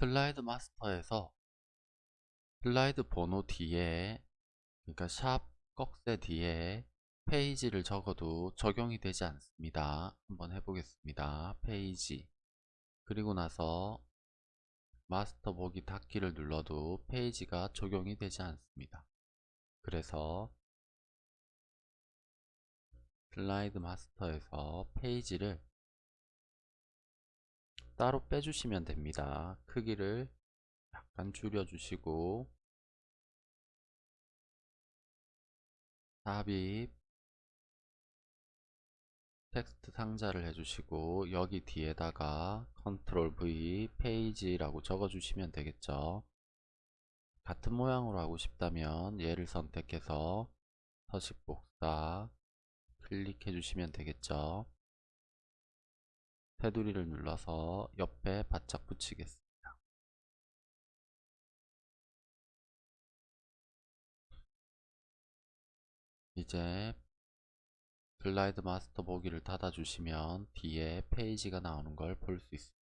슬라이드 마스터에서 슬라이드 번호 뒤에 그러니까 샵 꺽쇠 뒤에 페이지를 적어도 적용이 되지 않습니다. 한번 해보겠습니다. 페이지 그리고 나서 마스터 보기 닫기를 눌러도 페이지가 적용이 되지 않습니다. 그래서 슬라이드 마스터에서 페이지를 따로 빼주시면 됩니다. 크기를 약간 줄여주시고 삽입 텍스트 상자를 해주시고 여기 뒤에다가 컨트롤 V 페이지라고 적어주시면 되겠죠. 같은 모양으로 하고 싶다면 얘를 선택해서 서식 복사 클릭해 주시면 되겠죠. 테두리를 눌러서 옆에 바짝 붙이겠습니다. 이제 슬라이드 마스터 보기를 닫아주시면 뒤에 페이지가 나오는 걸 볼 수 있습니다.